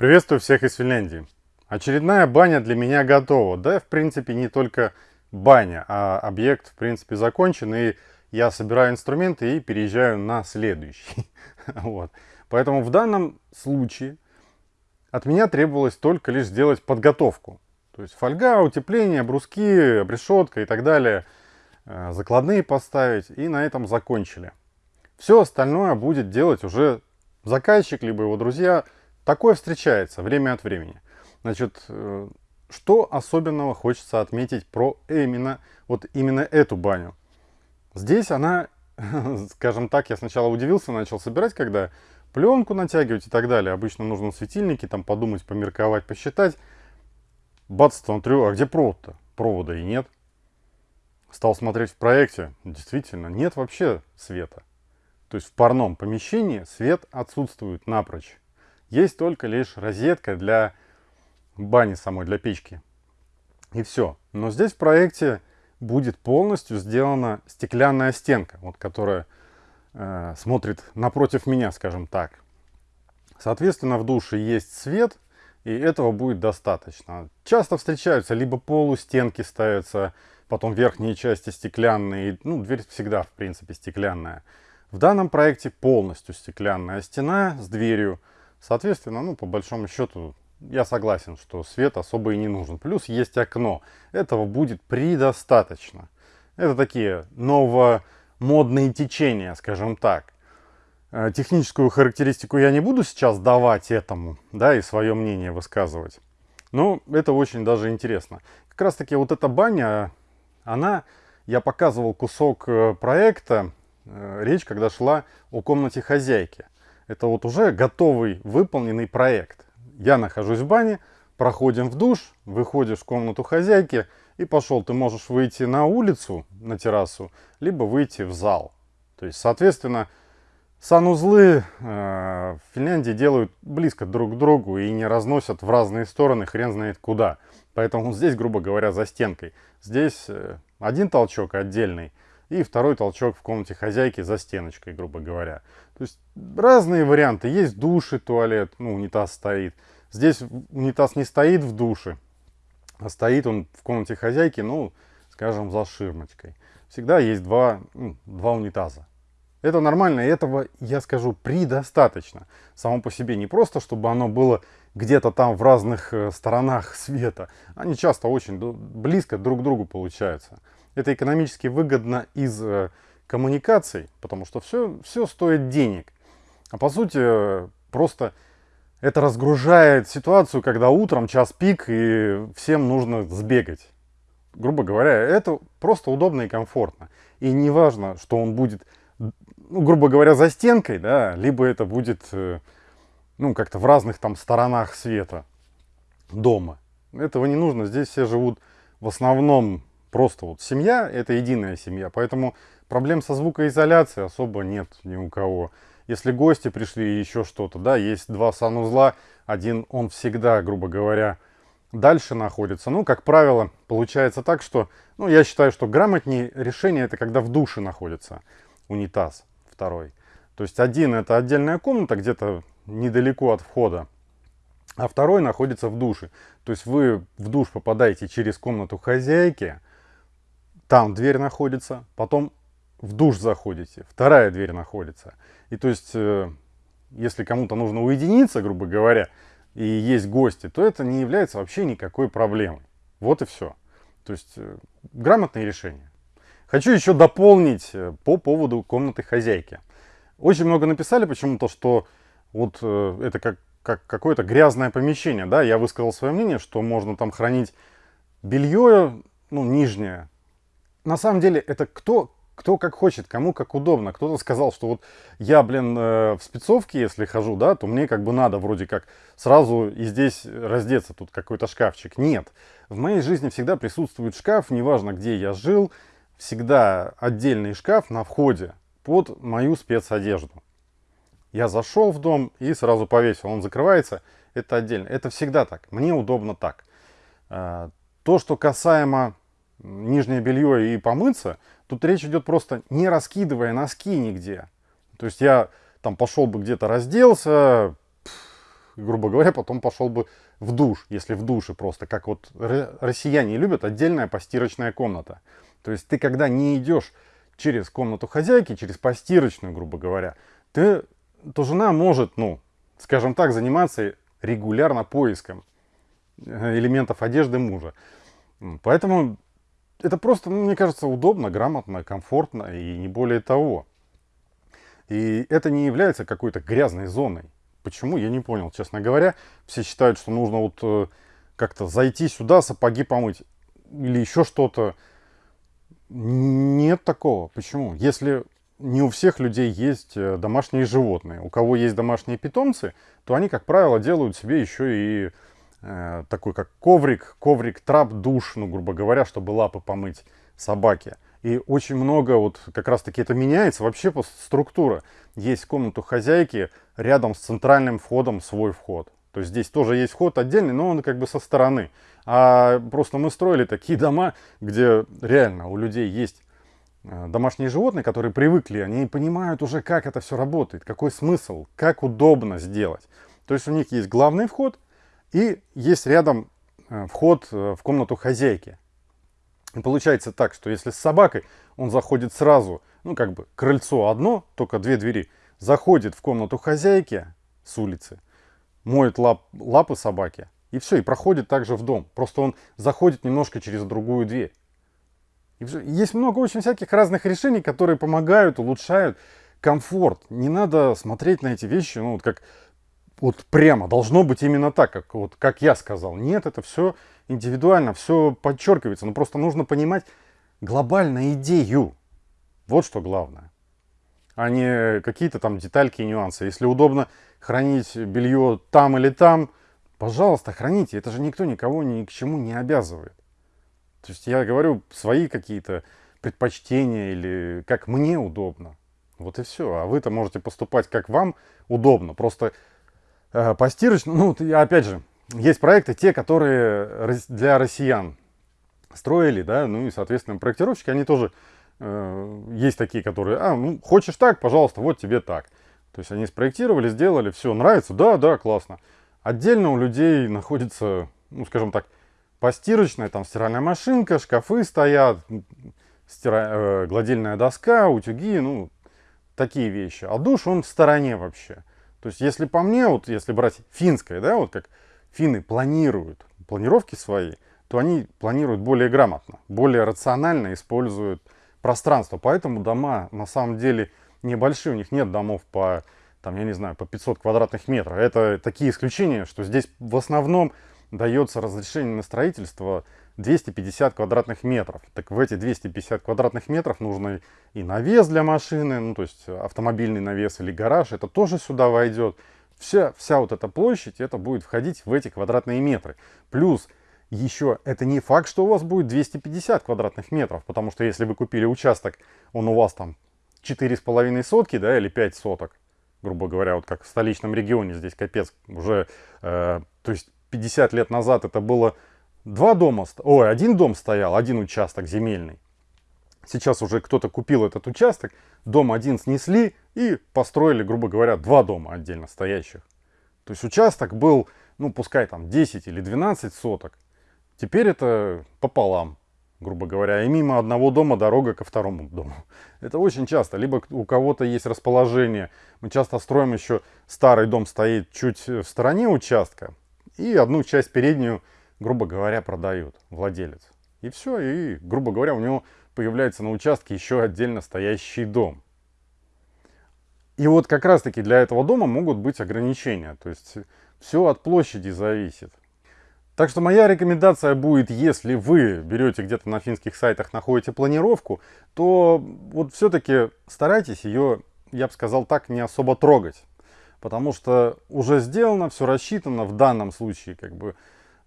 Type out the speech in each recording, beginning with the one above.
Приветствую всех из Финляндии. Очередная баня для меня готова. Да, в принципе, не только баня, а объект, в принципе, закончен. И я собираю инструменты и переезжаю на следующий. вот. Поэтому в данном случае от меня требовалось только лишь сделать подготовку. То есть фольга, утепление, бруски, обрешетка и так далее. Э, закладные поставить. И на этом закончили. Все остальное будет делать уже заказчик, либо его друзья – Такое встречается время от времени. Значит, э, что особенного хочется отметить про именно, вот именно эту баню? Здесь она, скажем так, я сначала удивился, начал собирать, когда пленку натягивать и так далее. Обычно нужно светильники, там подумать, померковать, посчитать. Бац, смотрю, а где провод-то? Провода и нет. Стал смотреть в проекте. Действительно, нет вообще света. То есть в парном помещении свет отсутствует напрочь. Есть только лишь розетка для бани самой, для печки. И все. Но здесь в проекте будет полностью сделана стеклянная стенка, вот, которая э, смотрит напротив меня, скажем так. Соответственно, в душе есть свет, и этого будет достаточно. Часто встречаются либо полустенки ставятся, потом верхние части стеклянные, ну, дверь всегда, в принципе, стеклянная. В данном проекте полностью стеклянная стена с дверью, Соответственно, ну, по большому счету, я согласен, что свет особо и не нужен. Плюс есть окно. Этого будет предостаточно. Это такие новомодные течения, скажем так. Э, техническую характеристику я не буду сейчас давать этому, да, и свое мнение высказывать. Но это очень даже интересно. Как раз таки вот эта баня, она, я показывал кусок э, проекта, э, речь, когда шла о комнате хозяйки. Это вот уже готовый, выполненный проект. Я нахожусь в бане, проходим в душ, выходишь в комнату хозяйки и пошел. Ты можешь выйти на улицу, на террасу, либо выйти в зал. То есть, соответственно, санузлы э, в Финляндии делают близко друг к другу и не разносят в разные стороны хрен знает куда. Поэтому здесь, грубо говоря, за стенкой. Здесь э, один толчок отдельный, и второй толчок в комнате хозяйки за стеночкой, грубо говоря. То есть разные варианты. Есть душ и туалет, ну, унитаз стоит. Здесь унитаз не стоит в душе, а стоит он в комнате хозяйки, ну, скажем, за ширмочкой. Всегда есть два, ну, два унитаза. Это нормально, этого, я скажу, предостаточно. Само по себе не просто, чтобы оно было где-то там в разных э, сторонах света. Они часто очень близко друг к другу получаются. Это экономически выгодно из э, коммуникаций, потому что все, все стоит денег. А по сути, просто это разгружает ситуацию, когда утром час пик и всем нужно сбегать. Грубо говоря, это просто удобно и комфортно. И не важно, что он будет, ну, грубо говоря, за стенкой, да, либо это будет, э, ну, как-то в разных там сторонах света дома. Этого не нужно. Здесь все живут в основном Просто вот семья – это единая семья, поэтому проблем со звукоизоляцией особо нет ни у кого. Если гости пришли и еще что-то, да, есть два санузла, один он всегда, грубо говоря, дальше находится. Ну, как правило, получается так, что, ну, я считаю, что грамотнее решение это когда в душе находится унитаз второй. То есть один это отдельная комната где-то недалеко от входа, а второй находится в душе. То есть вы в душ попадаете через комнату хозяйки, там дверь находится, потом в душ заходите, вторая дверь находится. И то есть, э, если кому-то нужно уединиться, грубо говоря, и есть гости, то это не является вообще никакой проблемой. Вот и все. То есть, э, грамотное решение. Хочу еще дополнить э, по поводу комнаты хозяйки. Очень много написали почему-то, что вот это как, как какое-то грязное помещение. Да? Я высказал свое мнение, что можно там хранить белье, ну, нижнее, на самом деле это кто, кто как хочет, кому как удобно. Кто-то сказал, что вот я, блин, э, в спецовке, если хожу, да, то мне как бы надо вроде как сразу и здесь раздеться, тут какой-то шкафчик. Нет. В моей жизни всегда присутствует шкаф, неважно где я жил, всегда отдельный шкаф на входе под мою спецодежду. Я зашел в дом и сразу повесил, он закрывается, это отдельно. Это всегда так, мне удобно так. Э, то, что касаемо нижнее белье и помыться, тут речь идет просто не раскидывая носки нигде. То есть я там пошел бы где-то разделся, грубо говоря, потом пошел бы в душ, если в душе просто, как вот россияне любят, отдельная постирочная комната. То есть ты когда не идешь через комнату хозяйки, через постирочную, грубо говоря, ты, то жена может, ну, скажем так, заниматься регулярно поиском э, элементов одежды мужа. Поэтому это просто, ну, мне кажется, удобно, грамотно, комфортно и не более того. И это не является какой-то грязной зоной. Почему, я не понял, честно говоря. Все считают, что нужно вот э, как-то зайти сюда, сапоги помыть или еще что-то. Нет такого. Почему? Если не у всех людей есть э, домашние животные. У кого есть домашние питомцы, то они, как правило, делают себе еще и такой, как коврик, коврик, трап, душ, ну, грубо говоря, чтобы лапы помыть собаке. И очень много, вот как раз таки это меняется, вообще структура. Есть комнату хозяйки, рядом с центральным входом свой вход. То есть здесь тоже есть вход отдельный, но он как бы со стороны. А просто мы строили такие дома, где реально у людей есть э, домашние животные, которые привыкли, они понимают уже, как это все работает, какой смысл, как удобно сделать. То есть у них есть главный вход и есть рядом э, вход э, в комнату хозяйки. И получается так, что если с собакой он заходит сразу, ну как бы крыльцо одно, только две двери, заходит в комнату хозяйки с улицы, моет лап, лапы собаки, и все, и проходит также в дом. Просто он заходит немножко через другую дверь. Есть много очень всяких разных решений, которые помогают, улучшают комфорт. Не надо смотреть на эти вещи, ну вот как вот прямо должно быть именно так, как, вот, как я сказал. Нет, это все индивидуально, все подчеркивается. Но просто нужно понимать глобальную идею. Вот что главное. А не какие-то там детальки и нюансы. Если удобно хранить белье там или там, пожалуйста, храните. Это же никто никого ни к чему не обязывает. То есть я говорю свои какие-то предпочтения или как мне удобно. Вот и все. А вы-то можете поступать как вам удобно. Просто Э, постирочную, ну, опять же, есть проекты, те, которые для россиян строили, да, ну и, соответственно, проектировщики, они тоже, э, есть такие, которые, а, ну, хочешь так, пожалуйста, вот тебе так. То есть они спроектировали, сделали, все, нравится, да, да, классно. Отдельно у людей находится, ну, скажем так, постирочная, там стиральная машинка, шкафы стоят, стира... э, гладильная доска, утюги, ну, такие вещи. А душ, он в стороне вообще. То есть, если по мне, вот если брать финское, да, вот как финны планируют планировки свои, то они планируют более грамотно, более рационально используют пространство. Поэтому дома на самом деле небольшие, у них нет домов по, там, я не знаю, по 500 квадратных метров. Это такие исключения, что здесь в основном дается разрешение на строительство 250 квадратных метров. Так в эти 250 квадратных метров нужно и навес для машины, ну то есть автомобильный навес или гараж, это тоже сюда войдет. Вся, вся вот эта площадь, это будет входить в эти квадратные метры. Плюс еще это не факт, что у вас будет 250 квадратных метров, потому что если вы купили участок, он у вас там 4,5 сотки, да, или 5 соток, грубо говоря, вот как в столичном регионе здесь капец, уже, э, то есть 50 лет назад это было два дома, ой, один дом стоял, один участок земельный. Сейчас уже кто-то купил этот участок, дом один снесли и построили, грубо говоря, два дома отдельно стоящих. То есть участок был, ну пускай там 10 или 12 соток. Теперь это пополам, грубо говоря, и мимо одного дома дорога ко второму дому. Это очень часто. Либо у кого-то есть расположение. Мы часто строим еще, старый дом стоит чуть в стороне участка, и одну часть переднюю грубо говоря, продают владелец. И все, и, грубо говоря, у него появляется на участке еще отдельно стоящий дом. И вот как раз-таки для этого дома могут быть ограничения. То есть все от площади зависит. Так что моя рекомендация будет, если вы берете где-то на финских сайтах, находите планировку, то вот все-таки старайтесь ее, я бы сказал так, не особо трогать. Потому что уже сделано, все рассчитано в данном случае, как бы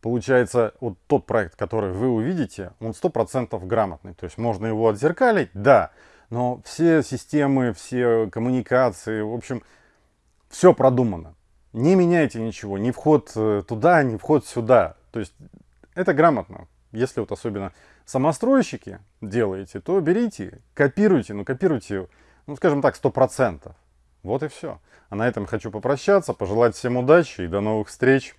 получается, вот тот проект, который вы увидите, он 100% грамотный. То есть можно его отзеркалить, да, но все системы, все коммуникации, в общем, все продумано. Не меняйте ничего, ни вход э, туда, ни вход сюда. То есть это грамотно. Если вот особенно самостройщики делаете, то берите, копируйте, ну копируйте, ну скажем так, 100%. Вот и все. А на этом хочу попрощаться, пожелать всем удачи и до новых встреч.